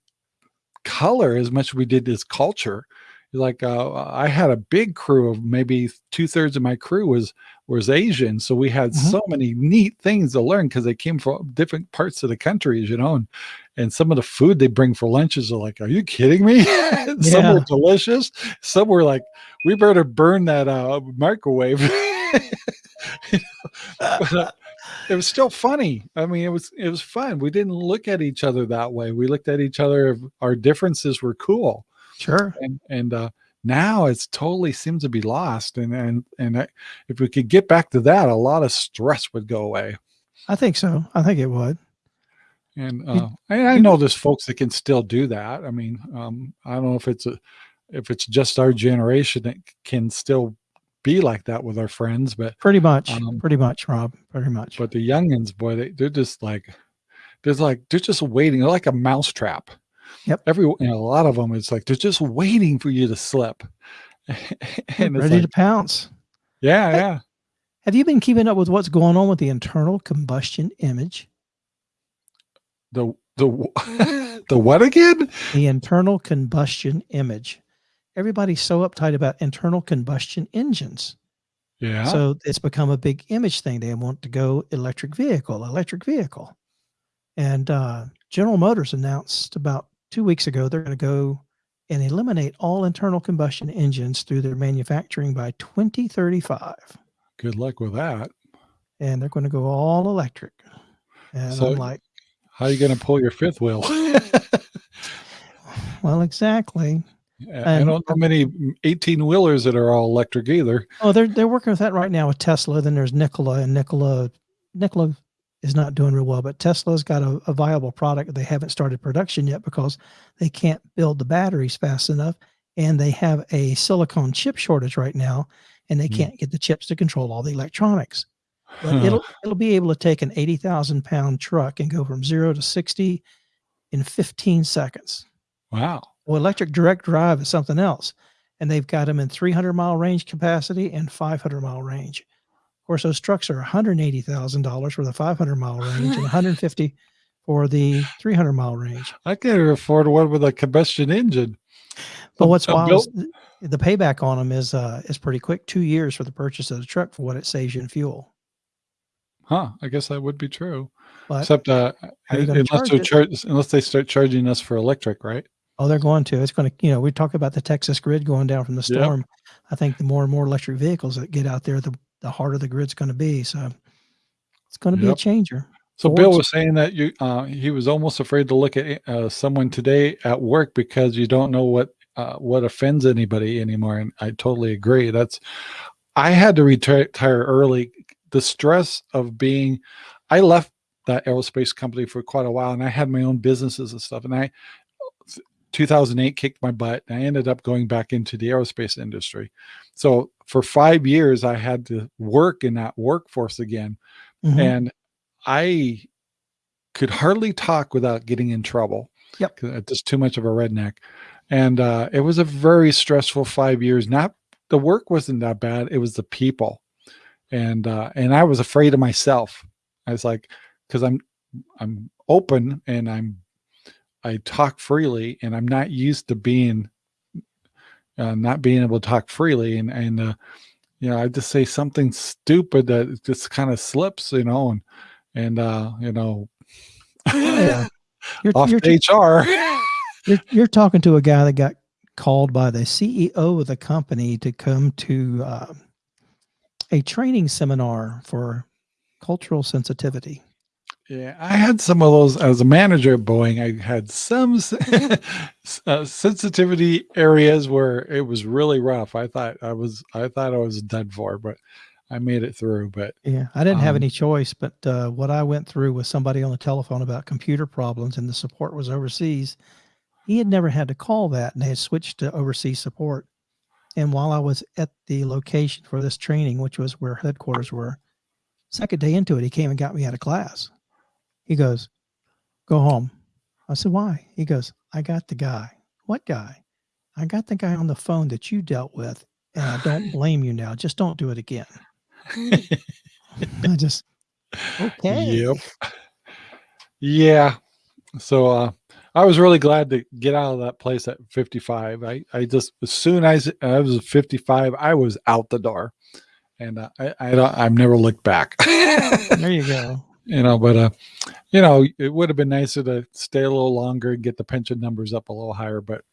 color as much as we did this culture like uh, I had a big crew of maybe two thirds of my crew was was Asian, so we had mm -hmm. so many neat things to learn because they came from different parts of the country, you know, and, and some of the food they bring for lunches are like, are you kidding me? <laughs> some yeah. were delicious, some were like, we better burn that uh, microwave. <laughs> but, uh, it was still funny. I mean, it was it was fun. We didn't look at each other that way. We looked at each other. Our differences were cool. Sure. And and uh, now it's totally seems to be lost. And and and I, if we could get back to that, a lot of stress would go away. I think so. I think it would. And uh, I, I know there's folks that can still do that. I mean, um, I don't know if it's a if it's just our generation that can still be like that with our friends, but pretty much, um, pretty much, Rob, pretty much. But the youngins, boy, they, they're just like, there's like, they're just waiting. They're like a mousetrap. Yep. Every you know, a lot of them, it's like they're just waiting for you to slip, <laughs> and ready like, to pounce. Yeah, hey, yeah. Have you been keeping up with what's going on with the internal combustion image? The the <laughs> the what again? The internal combustion image. Everybody's so uptight about internal combustion engines. Yeah. So it's become a big image thing. They want to go electric vehicle, electric vehicle. And uh, General Motors announced about two weeks ago, they're going to go and eliminate all internal combustion engines through their manufacturing by 2035. Good luck with that. And they're going to go all electric. And so I'm like, how are you going to pull your fifth wheel? <laughs> well, exactly. I don't know many 18 wheelers that are all electric either. Oh, they're they're working with that right now with Tesla. Then there's Nikola and Nikola Nikola is not doing real well. But Tesla's got a, a viable product. They haven't started production yet because they can't build the batteries fast enough. And they have a silicon chip shortage right now, and they mm. can't get the chips to control all the electronics. But it'll it'll be able to take an eighty thousand pound truck and go from zero to sixty in fifteen seconds. Wow. Well, electric direct drive is something else, and they've got them in three hundred mile range capacity and five hundred mile range. Of course, those trucks are $180,000 for the 500 mile range and 150 for the 300 mile range. I can't afford one with a combustion engine. But what's wild is the payback on them is uh, is pretty quick. Two years for the purchase of the truck for what it saves you in fuel. Huh? I guess that would be true. But Except uh, unless charge, unless they start charging us for electric, right? Oh, they're going to. It's going to. You know, we talk about the Texas grid going down from the storm. Yep. I think the more and more electric vehicles that get out there, the the harder the grid's going to be. So it's going to yep. be a changer. So Bill was saying that you uh, he was almost afraid to look at uh, someone today at work because you don't know what uh, what offends anybody anymore, and I totally agree. That's I had to retire early. The stress of being, I left that aerospace company for quite a while, and I had my own businesses and stuff, and I 2008 kicked my butt. I ended up going back into the aerospace industry. So for five years, I had to work in that workforce again. Mm-hmm. And I could hardly talk without getting in trouble. Yep. Just too much of a redneck. And uh, it was a very stressful five years. Not the work wasn't that bad. It was the people. And uh, and I was afraid of myself. I was like, because I'm I'm open and I'm I talk freely and I'm not used to being uh, not being able to talk freely and and uh, you know I just say something stupid that just kind of slips you know and and uh, you know yeah. <laughs> you're, off you're, HR <laughs> you're, you're talking to a guy that got called by the CEO of the company to come to uh, a training seminar for cultural sensitivity Yeah, I had some of those as a manager at Boeing. I had some <laughs> <laughs> uh, sensitivity areas where it was really rough. I thought I was, I thought I was done for, but I made it through. But yeah, I didn't um, have any choice. But uh, what I went through with somebody on the telephone about computer problems, and the support was overseas. He had never had to call that, and they had switched to overseas support. And while I was at the location for this training, which was where headquarters were, second day into it, he came and got me out of class he goes, go home. I said, why? He goes, I got the guy. What guy? I got the guy on the phone that you dealt with and I don't <laughs> blame you now. Just don't do it again. <laughs> I just, okay. Yep. Yeah. So, uh, I was really glad to get out of that place at 55. I, I just, as soon as I was 55, I was out the door and uh, I, I don't, I've never looked back. there you go <laughs> you know, but uh, you know, it would have been nicer to stay a little longer and get the pension numbers up a little higher, but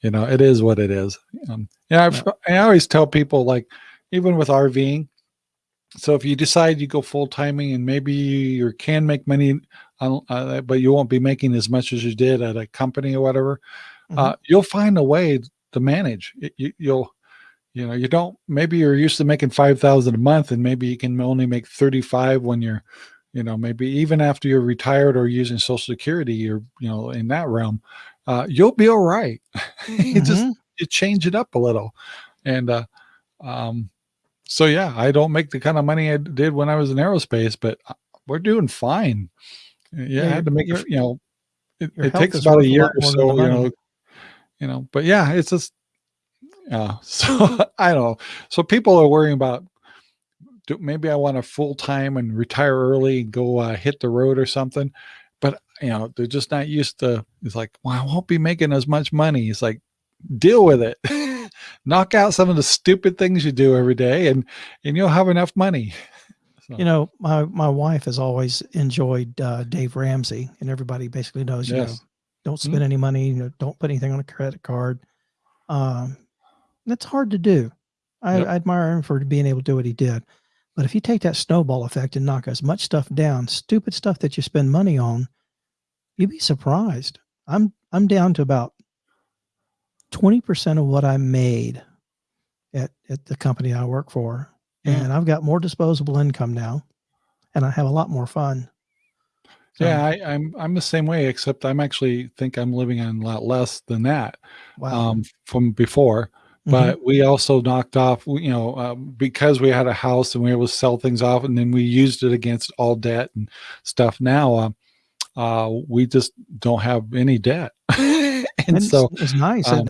you know, it is what it is. Um, yeah, yeah. I always tell people like, even with RVing, so if you decide you go full timing and maybe you can make money, uh, but you won't be making as much as you did at a company or whatever, mm -hmm. uh, you'll find a way to manage. It, you, you'll, you know, you don't. Maybe you're used to making five thousand a month, and maybe you can only make thirty five when you're you know, maybe even after you're retired or using social security or, you know, in that realm, uh, you'll be all right. <laughs> you just, mm-hmm. you change it up a little. And, uh, um, so yeah, I don't make the kind of money I did when I was in aerospace, but uh, we're doing fine. Yeah, yeah I had to make it, you know, it, it takes about a year or so, you know, you know, but yeah, it's just, uh, <laughs> so I don't know. So people are worrying about do, maybe I want to full time and retire early and go uh, hit the road or something. But you know, they're just not used to. It's like, well, I won't be making as much money. It's like, deal with it. <laughs> <laughs> Knock out some of the stupid things you do every day, and and you'll have enough money. <laughs> So. You know, my my wife has always enjoyed uh, Dave Ramsey, and everybody basically knows. You yes. know, don't spend mm -hmm. any money. You know, don't put anything on a credit card. Um, that's hard to do. I, yep. I admire him for being able to do what he did. But if you take that snowball effect and knock as much stuff down, stupid stuff that you spend money on, you'd be surprised. I'm I'm down to about 20% of what I made at, at the company I work for. Mm. And I've got more disposable income now and I have a lot more fun. So, yeah, I, am I'm, I'm the same way, except I'm actually think I'm living on a lot less than that wow. um, from before. Mm-hmm. but we also knocked off you know uh, because we had a house and we were able to sell things off and then we used it against all debt and stuff. Now uh, uh, we just don't have any debt. <laughs> <laughs> And, and so it's, nice um,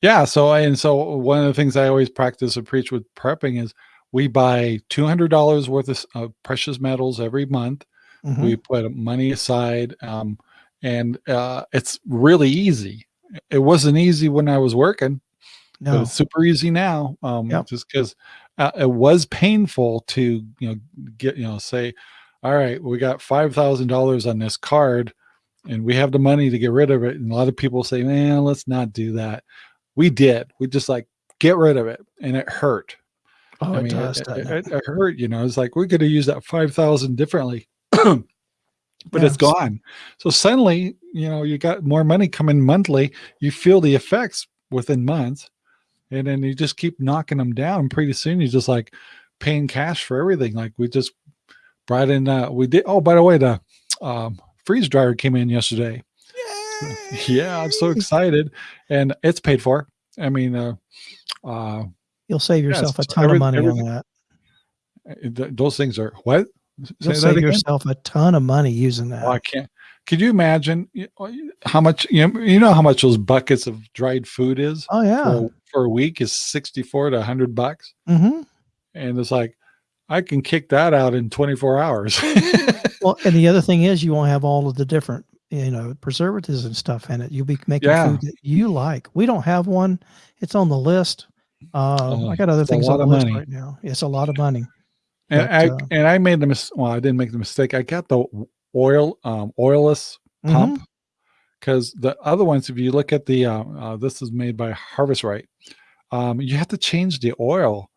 yeah so and so one of the things i always practice and preach with prepping is we buy $200 worth of precious metals every month. Mm -hmm. we put money aside um, and uh, it's really easy. It wasn't easy when i was working no. But it's super easy now. Um, yep. just because uh, it was painful to you know get you know say, all right, we got five thousand dollars on this card, and we have the money to get rid of it. And a lot of people say, man, let's not do that. We did. We just like get rid of it, and it hurt. Oh, I mean, it, does, it, it, it, hurt. You know, it's like we could have used that five thousand differently. <clears throat> but yeah. it's gone. So suddenly, you know, you got more money coming monthly. You feel the effects within months and then you just keep knocking them down. Pretty soon you're just like paying cash for everything. Like we just brought in, uh, we did. Oh, by the way, the um, freeze dryer came in yesterday. Yay! <laughs> Yeah, I'm so excited, and it's paid for. I mean, uh, uh, you'll save yourself yeah, a ton every, of money on that. Uh, those things are what? You'll save yourself a ton of money using that. Oh, I can't. Could you imagine how much you know, you know how much those buckets of dried food is? Oh yeah. For, for a week is 64 to 100 bucks. Mm-hmm. And it's like I can kick that out in 24 hours. <laughs> well, and the other thing is you won't have all of the different, you know, preservatives and stuff in it. You'll be making yeah. food that you like. We don't have one. It's on the list. Uh, I got other things on the list money. right now. It's a lot of money. And but, I uh, and I made the mis well, I didn't make the mistake. I got the oil um, oilless mm-hmm. pump because the other ones, if you look at the uh, uh, this is made by Harvest Right, um, you have to change the oil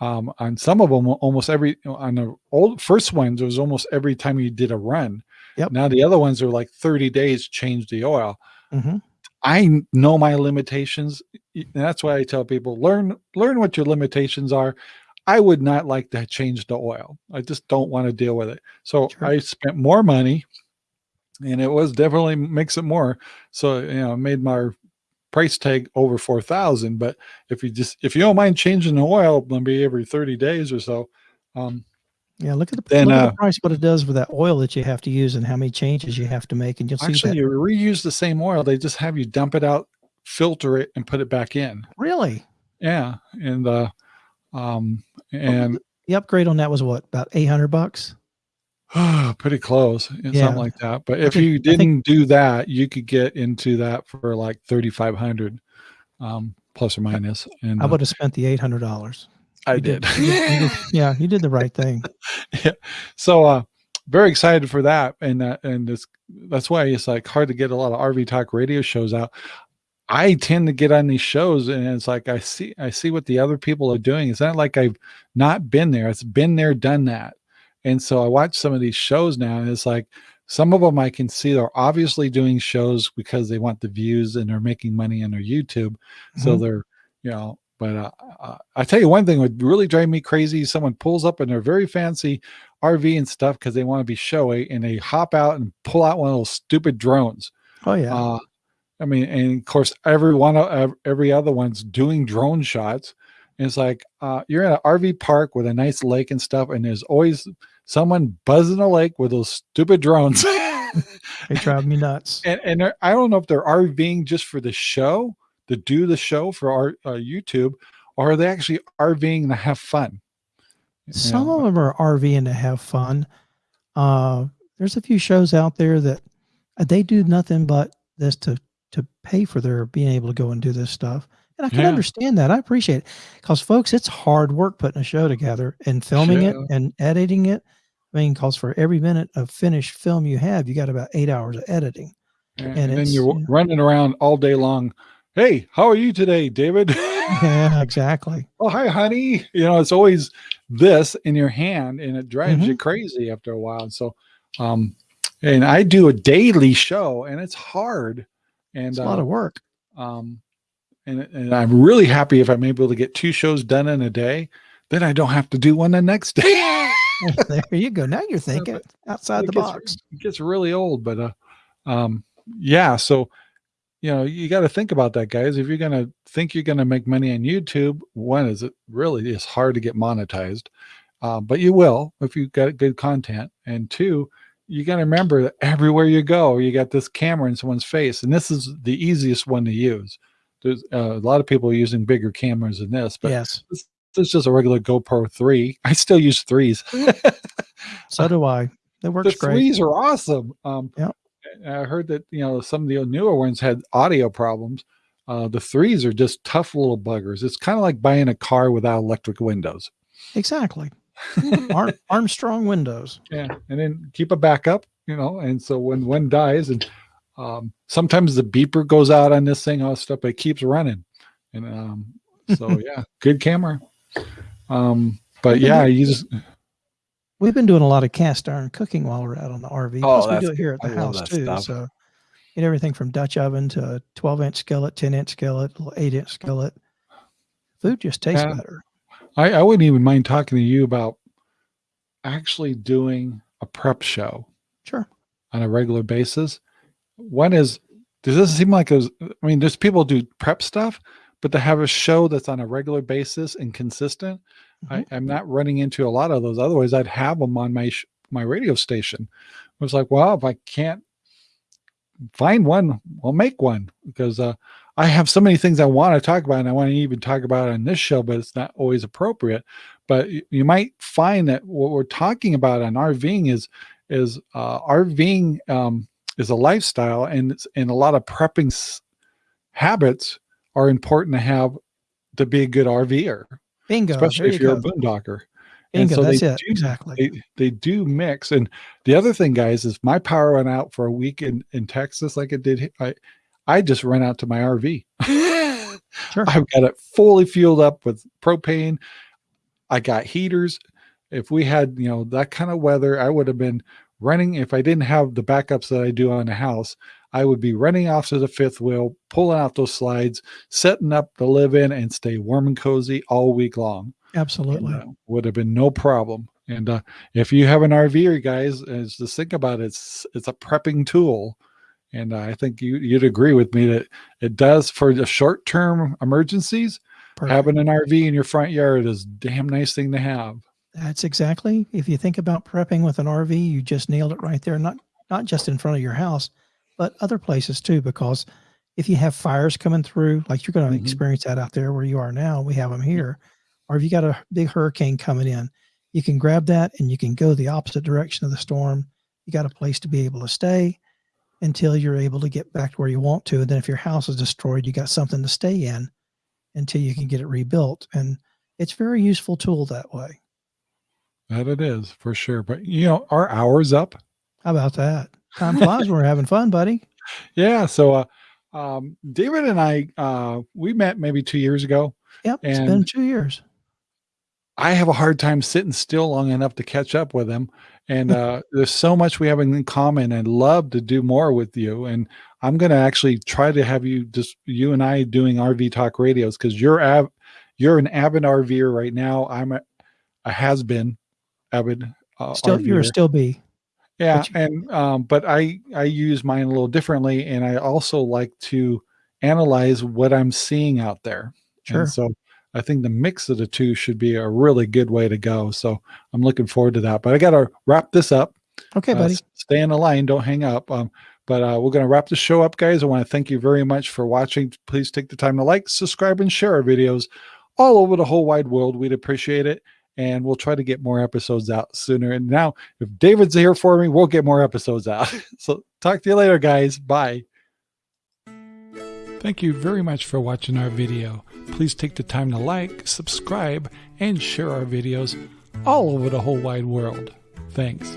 um, on some of them, almost every on the old first ones, it was almost every time you did a run. Yep. Now the other ones are like 30 days change the oil. mm -hmm. I know my limitations. and That's why I tell people learn learn what your limitations are. I would not like to change the oil. I just don't want to deal with it. So Sure. I spent more money and it was definitely makes it more. So, you know, made my price tag over 4,000. But if you just, if you don't mind changing the oil, maybe every 30 days or so, um, Yeah, look at the Then, look at uh, the price, what it does with that oil that you have to use, and how many changes you have to make, and you'll see actually that. you reuse the same oil. They just have you dump it out, filter it and put it back in. Really, Yeah. And, uh, um, and the upgrade on that was what about eight hundred bucks? <sighs> pretty close, Yeah. something like that. But if think- you didn't do that, you could get into that for like 3,500, um, plus or minus. And I uh, would have spent the eight hundred dollars. I You did. did- you did- you <laughs> Yeah, you did the right thing. <laughs> yeah so uh very excited for that and that and it's that's why it's like hard to get a lot of rv talk radio shows out i tend to get on these shows and it's like i see i see what the other people are doing. It's not like i've not been there. It's been there done that. And so i watch some of these shows now and it's like some of them i can see they're obviously doing shows because they want the views and they're making money on their youtube. So Mhm. they're you know but uh, uh, i tell you one thing would really drive me crazy someone pulls up in their very fancy rv and stuff because they want to be showy and they hop out and pull out one of those stupid drones. Oh yeah, uh, i mean and of course every one of every other one's doing drone shots and it's like uh, you're in an rv park with a nice lake and stuff and there's always someone buzzing a lake with those stupid drones <laughs> they drive me nuts. and and I don't know if they're RVing just for the show, to do the show for our uh, YouTube, or are they actually RVing to have fun? Some know, of them are RVing to have fun. Uh, there's a few shows out there that uh, they do nothing but this to to pay for their being able to go and do this stuff. And I can Yeah. understand that. I appreciate it because, folks, it's hard work putting a show together and filming it and editing it. I mean, because for every minute of finished film you have, you got about eight hours of editing. and, and and you're running around all day long. Hey, how are you today, David? <laughs> Yeah, exactly. <laughs> oh, hi, honey. You know, it's always this in your hand, and it drives Mm-hmm. you crazy after a while. And So, um, and I do a daily show, and it's hard. And It's a uh, lot of work. um and, and i'm really happy if i'm able to get two shows done in a day then i don't have to do one the next day <laughs> there you go. Now you're <laughs> thinking outside it the gets- box. it gets really old but uh um yeah so you know you got to think about that guys if you're gonna think you're gonna make money on youtube one is it really is hard to get monetized uh, but you will if you've got good content and two you got to remember that everywhere you go you got this camera in someone's face and this is the easiest one to use there's uh, a lot of people using bigger cameras than this but yes. this is just a regular gopro 3 i still use threes <laughs> So do I. It the works great. threes are awesome. Um, Yep. I heard that you know some of the newer ones had audio problems. Uh, the threes are just tough little buggers. It's kind of like buying a car without electric windows. Exactly. Arm, Armstrong windows. Yeah, and then keep a backup, you know. And so when one dies, and um, sometimes the beeper goes out on this thing, all this stuff, but it keeps running. And um, so <laughs> yeah, good camera. Um, but yeah, you just We've been doing a lot of cast iron cooking while we're out on the RV. Oh, Plus, we do it here at the I house too. stuff. So, get everything from Dutch oven to 12 inch skillet, 10 inch skillet, little 8 inch skillet. Food just tastes Yeah. better. I, I wouldn't even mind talking to you about actually doing a prep show Sure. on a regular basis. One is, does this seem like a, I mean, there's people do prep stuff, but to have a show that's on a regular basis and consistent, I, Mm-hmm. I'm not running into a lot of those. Otherwise, I'd have them on my sh- my radio station. I was like, well, if I can't find one, I'll make one because uh, I have so many things I want to talk about, and I want to even talk about on this show, but it's not always appropriate. But you might find that what we're talking about on RVing is is uh, RVing um, is a lifestyle, and it's, and a lot of prepping habits are important to have to be a good RVer, Bingo. especially there if you you're go. a boondocker. Bingo. so That's it. do- exactly. They, they do mix. And the other thing, guys, is my power went out for a week in, in Texas like it did. I, I just ran out to my RV. <laughs> Sure. I've got it fully fueled up with propane. I got heaters. If we had, you know, that kind of weather, I would have been running. If I didn't have the backups that I do on the house, I would be running off to the fifth wheel, pulling out those slides, setting up the live in and stay warm and cozy all week long. Absolutely. And, uh, would have been no problem. And uh, if you have an RV, guys, just think about it. It's it's a prepping tool, and I think you you'd agree with me that it does for the short term emergencies. Perfect. Having an RV in your front yard is a damn nice thing to have. That's exactly. If you think about prepping with an RV, you just nailed it right there. Not not just in front of your house, but other places too. Because if you have fires coming through, like you're going to mm -hmm. experience that out there where you are now, we have them here. Or if you got a big hurricane coming in, you can grab that and you can go the opposite direction of the storm. You got a place to be able to stay until you're able to get back to where you want to. And then if your house is destroyed, you got something to stay in until you can get it rebuilt. And it's very useful tool that way. That it is for sure. But you know, our hours up. How about that? Time flies when we're having fun, buddy. <laughs> Yeah. So uh um David and I uh we met maybe two years ago. Yep, it's been two years. I have a hard time sitting still long enough to catch up with him. And uh, there's so much we have in common and love to do more with you. And I'm going to actually try to have you just you and I doing RV talk radios because you're av- you're an avid RVer right now. I'm a, a has been avid. Uh, still, RVer. you're still be. Yeah, you- and um, but I I use mine a little differently, and I also like to analyze what I'm seeing out there. Sure. And so I think the mix of the two should be a really good way to go. So I'm looking forward to that. But I got to wrap this up. Okay, uh, buddy. Stay in the line. Don't hang up. Um, but uh, we're going to wrap the show up, guys. I want to thank you very much for watching. Please take the time to like, subscribe, and share our videos all over the whole wide world. We'd appreciate it. And we'll try to get more episodes out sooner. And now, if David's here for me, we'll get more episodes out. <laughs> so talk to you later, guys. Bye. Thank you very much for watching our video. Please take the time to like, subscribe, and share our videos all over the whole wide world. Thanks.